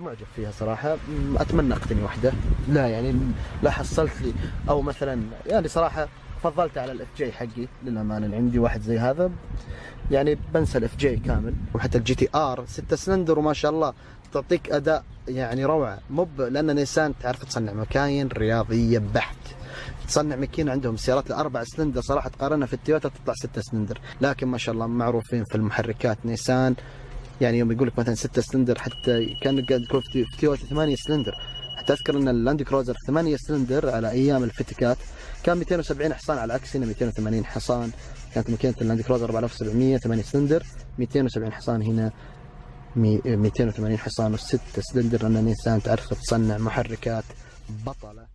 معجب فيها صراحة. م- أتمنى أقتني واحدة لا يعني لا حصلت لي. أو مثلا يعني صراحة فضلت على ال FJ حقي للأمانة. اللي عندي واحد زي هذا يعني بنسى ال FJ كامل. وحتى ال GTR 6 سلندر وما شاء الله تعطيك أداء يعني روعة. مو ب- لأن نيسان تعرف تصنع مكاين رياضية بحت. تصنع ماكينة عندهم سيارات الأربع سلندر صراحة تقارنها في التويوتا تطلع 6 سلندر. لكن ما شاء الله معروفين في المحركات. نيسان يعني يوم يقول لك مثلا 6 سلندر حتى كان قاعد يقول في تويوتا 8 سلندر. حتى أذكر إن ال Land Cruiser 8 سلندر على أيام الفتكات كان 270 حصان على العكس هنا 280 حصان. كانت ماكينه ال Land Cruiser 4700 8 سلندر 270 حصان هنا مي- 280 حصان و6 سلندر. لأن نيسان تعرف تصنع محركات بطلة.